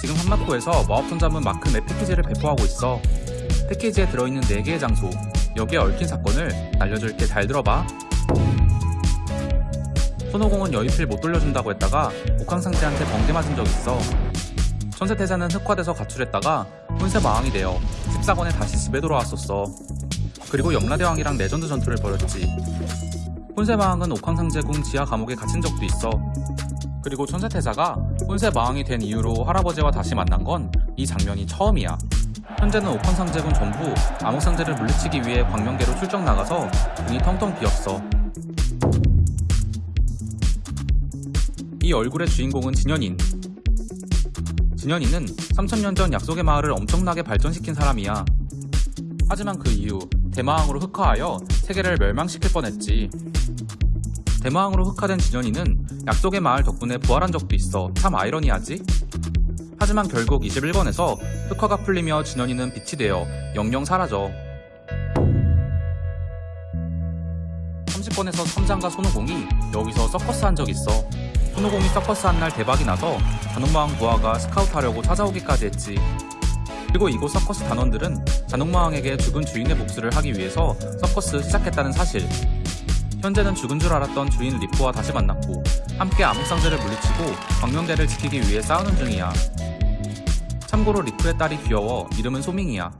지금 한마코에서 마법천자문 마크 맵 패키지를 배포하고 있어. 패키지에 들어있는 4개의 장소, 여기에 얽힌 사건을 알려줄게 잘 들어봐. 손오공은 여의필 못 돌려준다고 했다가 옥황상제한테 번개 맞은 적 있어. 천세태자는 흑화돼서 가출했다가 혼세 마왕이 되어 14권에 다시 집에 돌아왔었어. 그리고 염라대왕이랑 레전드 전투를 벌였지. 혼세 마왕은 옥황상제궁 지하 감옥에 갇힌 적도 있어. 그리고 천세태자가 혼세 마왕이 된 이후로 할아버지와 다시 만난 건 이 장면이 처음이야. 현재는 옥황상제군 전부 암흑 상제를 물리치기 위해 광명계로 출정 나가서 궁이 텅텅 비었어. 이 얼굴의 주인공은 진현인. 진현이는 3000년 전 약속의 마을을 엄청나게 발전시킨 사람이야. 하지만 그 이후 대마왕으로 흑화하여 세계를 멸망시킬 뻔했지. 대마왕으로 흑화된 진현이는 약속의 마을 덕분에 부활한 적도 있어. 참 아이러니하지? 하지만 결국 21권에서 흑화가 풀리며 진현이는 빛이 되어 영영 사라져. 30권에서 첨장과 손오공이 여기서 서커스 한 적 있어. 손오공이 서커스 한 날 대박이 나서 잔혹마왕 부하가 스카우트 하려고 찾아오기까지 했지. 그리고 이곳 서커스 단원들은 잔혹마왕에게 죽은 주인의 복수를 하기 위해서 서커스 시작했다는 사실. 현재는 죽은 줄 알았던 주인 리프와 다시 만났고 함께 암흑상제를 물리치고 광명대를 지키기 위해 싸우는 중이야. 참고로 리프의 딸이 귀여워 이름은 소밍이야.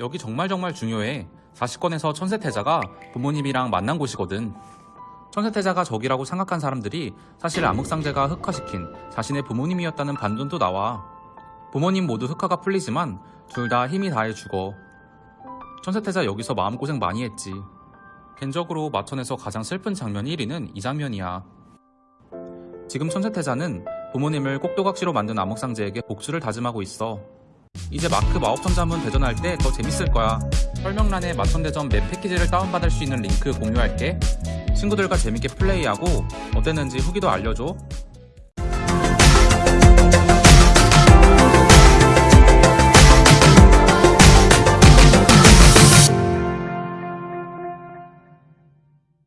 여기 정말 정말 중요해. 40권에서 천세태자가 부모님이랑 만난 곳이거든. 천세태자가 적이라고 생각한 사람들이 사실 암흑상제가 흑화시킨 자신의 부모님이었다는 반전도 나와. 부모님 모두 흑화가 풀리지만 둘 다 힘이 다해 죽어. 천세태자 여기서 마음고생 많이 했지. 개인적으로 마천에서 가장 슬픈 장면 1위는 이 장면이야. 지금 천세태자는 부모님을 꼭두각시로 만든 암흑상제에게 복수를 다짐하고 있어. 이제 마크 마법천자문 대전할 때 더 재밌을 거야. 설명란에 마천대전 맵 패키지를 다운받을 수 있는 링크 공유할게. 친구들과 재밌게 플레이하고 어땠는지 후기도 알려줘.